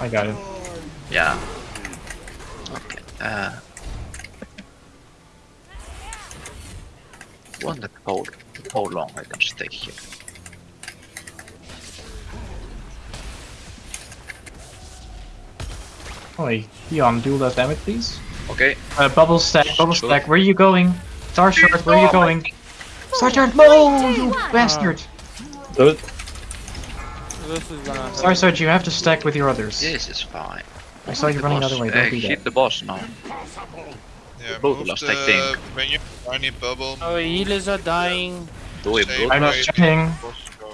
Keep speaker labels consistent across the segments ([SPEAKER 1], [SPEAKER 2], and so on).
[SPEAKER 1] I got it.
[SPEAKER 2] Yeah. Okay. Uh. Wonder how how long I can stay here.
[SPEAKER 1] Oh, wait. Dion, do that damage, please.
[SPEAKER 2] Okay.
[SPEAKER 1] Uh, bubble stack, bubble
[SPEAKER 2] Sure.
[SPEAKER 1] stack. Where are you going? Star Shard, where are you going? Star Shard, no, you bastard!
[SPEAKER 3] Do it.
[SPEAKER 4] This is gonna hurt.
[SPEAKER 1] Star Shard, you have to stack with your others.
[SPEAKER 2] This is fine.
[SPEAKER 1] I saw you
[SPEAKER 2] The
[SPEAKER 1] running the other way.
[SPEAKER 2] Uh,
[SPEAKER 1] Don't do
[SPEAKER 2] hit the boss now.
[SPEAKER 5] Yeah,
[SPEAKER 2] Both
[SPEAKER 5] move
[SPEAKER 2] lost,
[SPEAKER 5] the,
[SPEAKER 2] I think.
[SPEAKER 5] when you any bubble,
[SPEAKER 4] Oh, healers are dying.
[SPEAKER 2] Do it,
[SPEAKER 5] Stay
[SPEAKER 2] bro.
[SPEAKER 1] I'm not
[SPEAKER 5] away.
[SPEAKER 1] checking.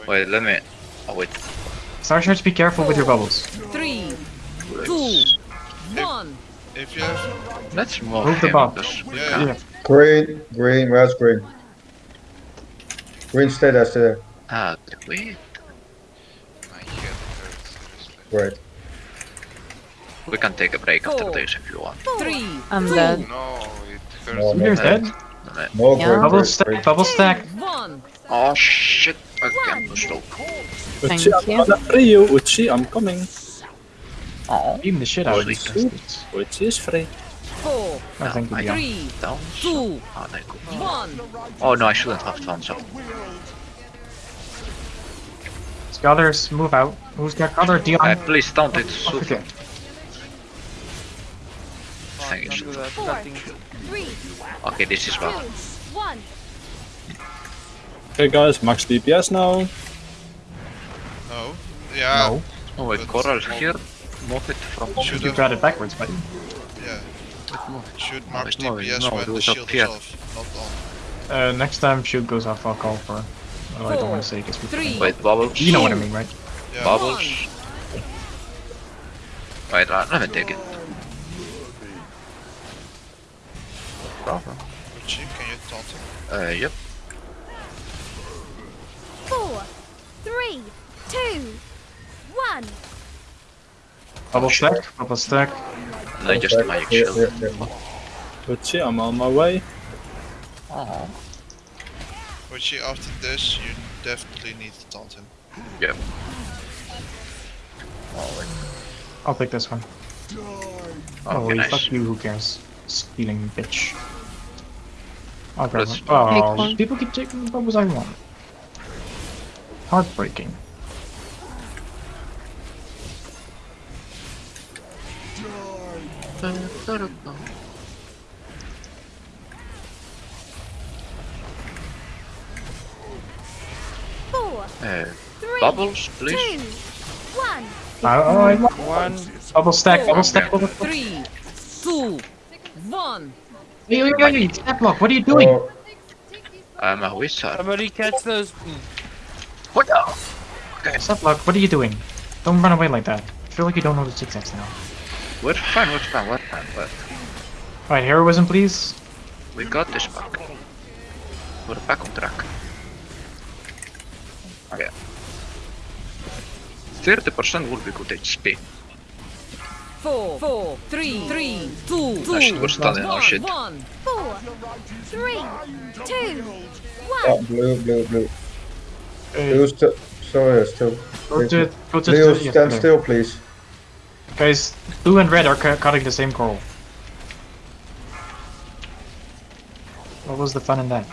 [SPEAKER 2] Wait, let me. Oh wait.
[SPEAKER 1] Star Shards, be careful with your bubbles.
[SPEAKER 6] Three,
[SPEAKER 2] Let's,
[SPEAKER 6] two, one.
[SPEAKER 5] If you have,
[SPEAKER 2] let's move,
[SPEAKER 1] Move the
[SPEAKER 2] him,
[SPEAKER 1] bomb.
[SPEAKER 2] because we
[SPEAKER 5] Yeah.
[SPEAKER 1] Yeah.
[SPEAKER 7] Green, green, where's green? Green stay there, stay there.
[SPEAKER 2] Ah, wait.
[SPEAKER 5] My head hurts. seriously.
[SPEAKER 7] Great.
[SPEAKER 2] We can take a break after this if you want.
[SPEAKER 6] Three,
[SPEAKER 8] I'm
[SPEAKER 6] two,
[SPEAKER 8] dead.
[SPEAKER 5] No, it hurts.
[SPEAKER 7] No, no,
[SPEAKER 1] Leader's dead.
[SPEAKER 7] no,
[SPEAKER 8] Yeah.
[SPEAKER 7] green,
[SPEAKER 1] Bubble
[SPEAKER 7] green,
[SPEAKER 1] stack,
[SPEAKER 7] green.
[SPEAKER 1] bubble stack.
[SPEAKER 6] one.
[SPEAKER 2] Oh shit! Again, too slow.
[SPEAKER 8] Thank
[SPEAKER 3] Uchi, I'm
[SPEAKER 8] you.
[SPEAKER 3] gonna free you. Uchi, I'm coming.
[SPEAKER 2] Oh,
[SPEAKER 1] Beam the shit out of these
[SPEAKER 2] Holy
[SPEAKER 1] bastards.
[SPEAKER 3] Uchi is free.
[SPEAKER 6] Four,
[SPEAKER 1] Oh, thank you,
[SPEAKER 2] I
[SPEAKER 1] Dion.
[SPEAKER 6] three,
[SPEAKER 2] down.
[SPEAKER 6] two,
[SPEAKER 2] Oh, they go.
[SPEAKER 6] one.
[SPEAKER 2] Oh no, I shouldn't have done so.
[SPEAKER 1] Scholars, move out. Who's got color? Dion.
[SPEAKER 2] Uh, please don't it.
[SPEAKER 1] Oh,
[SPEAKER 2] Super.
[SPEAKER 1] okay.
[SPEAKER 2] Thank you.
[SPEAKER 4] Don't do
[SPEAKER 2] Super.
[SPEAKER 4] that.
[SPEAKER 6] Three,
[SPEAKER 2] Okay, this is
[SPEAKER 6] two,
[SPEAKER 2] well.
[SPEAKER 6] one.
[SPEAKER 3] Okay, guys, max DPS now.
[SPEAKER 5] No. Yeah.
[SPEAKER 1] No.
[SPEAKER 2] Oh wait, Coral here. Move it from.
[SPEAKER 5] Should
[SPEAKER 1] You
[SPEAKER 5] have.
[SPEAKER 1] got it backwards, buddy.
[SPEAKER 5] Yeah.
[SPEAKER 2] Move it.
[SPEAKER 5] Should
[SPEAKER 2] No,
[SPEAKER 5] max
[SPEAKER 2] it's moving.
[SPEAKER 5] DPS
[SPEAKER 2] No,
[SPEAKER 5] when
[SPEAKER 2] do
[SPEAKER 5] the shield
[SPEAKER 2] here.
[SPEAKER 5] is off, not on.
[SPEAKER 1] Uh, next time shield goes off, I'll call for. Oh, I don't want to say because
[SPEAKER 6] Three.
[SPEAKER 2] Wait, bubbles.
[SPEAKER 1] You know what I mean, right?
[SPEAKER 5] Yeah.
[SPEAKER 2] Bubbles. Wait, uh, let me take it. Problem.
[SPEAKER 5] Uchi, can you taunt him?
[SPEAKER 2] Uh, yep.
[SPEAKER 9] Four, three, two, one.
[SPEAKER 1] Bubble stack, bubble stack.
[SPEAKER 2] No, just
[SPEAKER 7] Stack.
[SPEAKER 2] magic
[SPEAKER 7] Here,
[SPEAKER 2] shield.
[SPEAKER 7] here, here.
[SPEAKER 3] Uchi, I'm on my way.
[SPEAKER 2] Oh,
[SPEAKER 5] Uchi, after this, you definitely need to taunt him.
[SPEAKER 2] yep.
[SPEAKER 1] I'll take this one. Oh,
[SPEAKER 2] Okay,
[SPEAKER 1] wait,
[SPEAKER 2] nice.
[SPEAKER 1] fuck you, who cares? Stealing bitch. I'll grab
[SPEAKER 2] Let's-
[SPEAKER 1] one. Oh,
[SPEAKER 8] one.
[SPEAKER 1] people keep taking the bubbles I want. Heartbreaking.
[SPEAKER 9] Four, three,
[SPEAKER 2] bubbles,
[SPEAKER 9] two,
[SPEAKER 2] please.
[SPEAKER 9] one.
[SPEAKER 1] Oh, oh, I want
[SPEAKER 4] One.
[SPEAKER 1] bubble stack, bubble stack, bubble stack.
[SPEAKER 6] Three, two, one.
[SPEAKER 1] Hey, hey, hey, hey, step block, what are you doing?
[SPEAKER 7] Oh,
[SPEAKER 2] I'm a wizard.
[SPEAKER 4] Somebody catch those.
[SPEAKER 2] What the?
[SPEAKER 1] Step block, what are you doing? Don't run away like that. I feel like you don't know the zigzags now.
[SPEAKER 2] We're fine, we're fine, we're
[SPEAKER 1] Alright, heroism, please.
[SPEAKER 2] we got this back. We're back on track. Okay. 30% would be good HP.
[SPEAKER 6] Four, four, three, three, two,
[SPEAKER 2] I should
[SPEAKER 6] two,
[SPEAKER 2] we're stunning our shit.
[SPEAKER 6] one.
[SPEAKER 9] Four, three, two,
[SPEAKER 7] oh,
[SPEAKER 9] one.
[SPEAKER 7] blue, blue, blue.
[SPEAKER 1] Uh,
[SPEAKER 7] Blue still, sorry, still.
[SPEAKER 1] go to, go to
[SPEAKER 7] Blue, stand
[SPEAKER 1] there.
[SPEAKER 7] still, please.
[SPEAKER 1] Guys, blue and red are cu- cutting the same coral. What was the fun in that?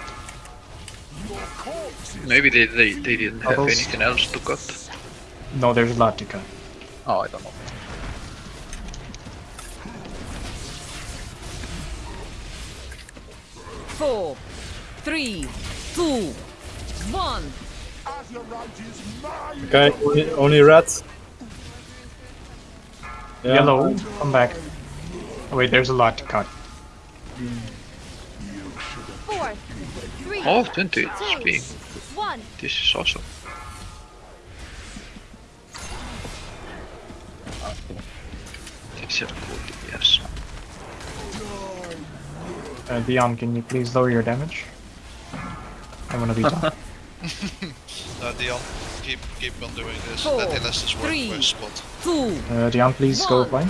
[SPEAKER 2] Maybe they, they, they didn't have
[SPEAKER 1] Bubbles.
[SPEAKER 2] anything else to cut.
[SPEAKER 1] No, there's a lot to cut.
[SPEAKER 2] Oh, I don't know.
[SPEAKER 6] Four, three, two, one.
[SPEAKER 3] Okay, only, only red. Yeah.
[SPEAKER 1] Yellow, come back. Oh wait, there's a lot to cut.
[SPEAKER 9] Four, three,
[SPEAKER 2] Oh, 20
[SPEAKER 9] two,
[SPEAKER 2] HP.
[SPEAKER 9] One.
[SPEAKER 2] This is awesome. This is cool, yes.
[SPEAKER 1] Uh, Dion, can you please lower your damage? I wanna be done.
[SPEAKER 5] Uh, Dion, keep keep on doing this.
[SPEAKER 6] Four,
[SPEAKER 5] Let Elastis work
[SPEAKER 6] three.
[SPEAKER 5] for his spot.
[SPEAKER 6] Two,
[SPEAKER 1] Uh, Dion, please go
[SPEAKER 6] One.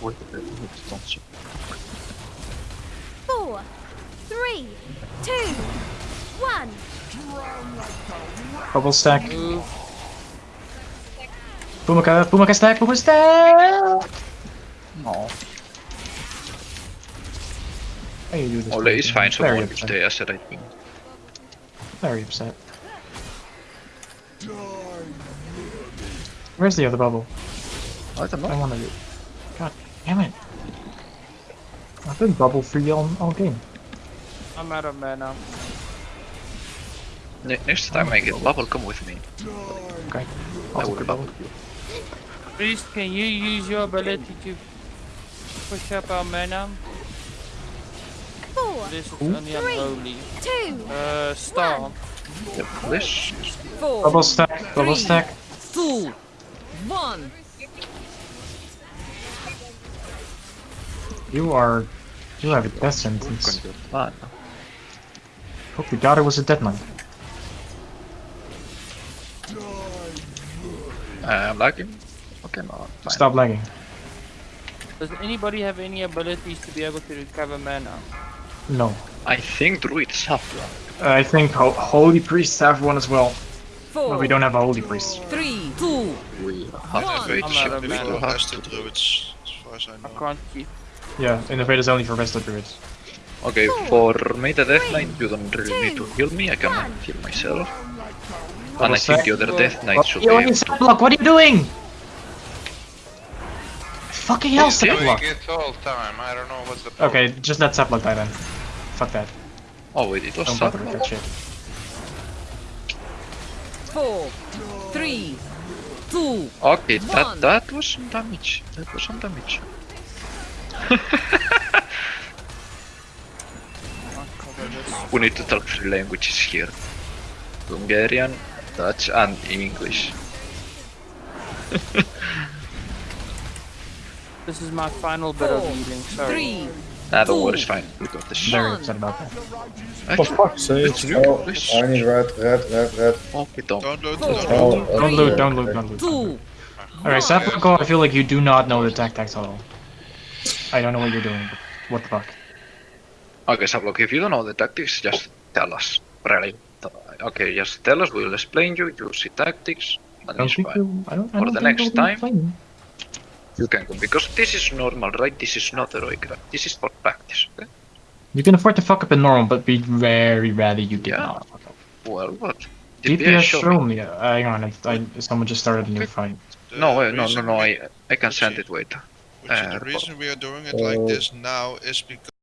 [SPEAKER 9] Four, three, two, one.
[SPEAKER 1] Bubble stack.
[SPEAKER 4] Move.
[SPEAKER 1] Pumaka, Pumaka stack, Pumaka stack! No. How you do this?
[SPEAKER 2] Ole is fine, so
[SPEAKER 1] Very
[SPEAKER 2] one will
[SPEAKER 1] upset.
[SPEAKER 2] stay as a.
[SPEAKER 1] Very upset. Where's the other bubble?
[SPEAKER 2] I don't
[SPEAKER 1] I wanna do. God damn it. I've been bubble free all, all game.
[SPEAKER 4] I'm out of mana.
[SPEAKER 2] Ne next time I get bubble, come with me.
[SPEAKER 1] Okay.
[SPEAKER 2] I'll
[SPEAKER 1] good
[SPEAKER 2] bubble
[SPEAKER 1] bubble.
[SPEAKER 2] you.
[SPEAKER 4] Priest, can you use your ability to push up our mana?
[SPEAKER 9] Four,
[SPEAKER 4] This is
[SPEAKER 1] Ooh.
[SPEAKER 4] only unholy.
[SPEAKER 9] two,
[SPEAKER 4] Uh, star.
[SPEAKER 2] Yep, this.
[SPEAKER 6] Four,
[SPEAKER 1] Bubble stack, bubble
[SPEAKER 6] Three.
[SPEAKER 1] stack.
[SPEAKER 6] two, one.
[SPEAKER 1] You are. You have a death sentence.
[SPEAKER 2] you plan?
[SPEAKER 1] Hope your daughter was a dead knight.
[SPEAKER 2] I'm lagging. Okay, no, fine.
[SPEAKER 1] Stop lagging.
[SPEAKER 4] Does anybody have any abilities to be able to recover mana?
[SPEAKER 1] No.
[SPEAKER 2] I think druids have one.
[SPEAKER 1] Uh, I think ho holy priests have one as well,
[SPEAKER 6] Four,
[SPEAKER 1] but we don't have a holy priest.
[SPEAKER 6] three, two,
[SPEAKER 2] We have
[SPEAKER 6] One.
[SPEAKER 5] invade
[SPEAKER 4] I'm out of
[SPEAKER 5] before
[SPEAKER 2] mana.
[SPEAKER 5] the rest of the druids, as far as I know.
[SPEAKER 4] I can't keep.
[SPEAKER 1] Yeah, Innervate is only for Vestal druids.
[SPEAKER 2] Okay, oh, for me the Death Knight, you don't really need to heal me, I can heal myself. And I think the other Death Knight should be
[SPEAKER 1] Yo,
[SPEAKER 2] able
[SPEAKER 1] you block, what are you doing? Fucking hell,
[SPEAKER 8] He's doing
[SPEAKER 1] block.
[SPEAKER 8] it all time. I don't know what's the problem.
[SPEAKER 1] Okay, just let Saplock die then. Fuck that.
[SPEAKER 2] Oh wait, it was
[SPEAKER 1] Don't bother with that shit.
[SPEAKER 6] four, three, two,
[SPEAKER 2] Okay,
[SPEAKER 6] One.
[SPEAKER 2] that that was some damage. That was some damage. We need to talk three languages here. Hungarian, Dutch and English.
[SPEAKER 4] This is my final bit of
[SPEAKER 6] Four,
[SPEAKER 4] healing. Sorry.
[SPEAKER 6] three,
[SPEAKER 2] Nah, don't
[SPEAKER 6] Two.
[SPEAKER 2] worry, it's fine. We got this.
[SPEAKER 1] Very
[SPEAKER 6] One.
[SPEAKER 1] upset about that.
[SPEAKER 3] For
[SPEAKER 2] Actually,
[SPEAKER 3] fuck's sake.
[SPEAKER 7] Oh. I need red, red, red, red.
[SPEAKER 2] Okay, don't.
[SPEAKER 5] Don't loot, don't
[SPEAKER 7] Oh,
[SPEAKER 5] loot.
[SPEAKER 7] okay,
[SPEAKER 1] Don't loot, don't
[SPEAKER 7] okay.
[SPEAKER 1] loot, don't loot.
[SPEAKER 6] two.
[SPEAKER 1] Alright, Saplock, I feel like you do not know the tactics at all. I don't know what you're doing, what the fuck.
[SPEAKER 2] Okay, Sablock, if you don't know the tactics, just tell us. Really. Okay, just tell us, we'll explain you, you see tactics, and
[SPEAKER 1] don't
[SPEAKER 2] it's fine.
[SPEAKER 1] you, I don't, I
[SPEAKER 2] For
[SPEAKER 1] don't
[SPEAKER 2] the next time. You can go, because this is normal, right? This is not heroic, right? This is for practice, okay?
[SPEAKER 1] You can afford to fuck up in normal, but be very rarely you did
[SPEAKER 2] Yeah.
[SPEAKER 1] not fuck up.
[SPEAKER 2] Well, what?
[SPEAKER 1] DPS
[SPEAKER 2] show me.
[SPEAKER 1] me. uh, Hang on, I, I, someone just started a new fight.
[SPEAKER 2] No, no, no, no, I, I can send it, wait.
[SPEAKER 5] Which is
[SPEAKER 2] uh,
[SPEAKER 5] the reason we are doing it like
[SPEAKER 7] Oh.
[SPEAKER 5] this now is because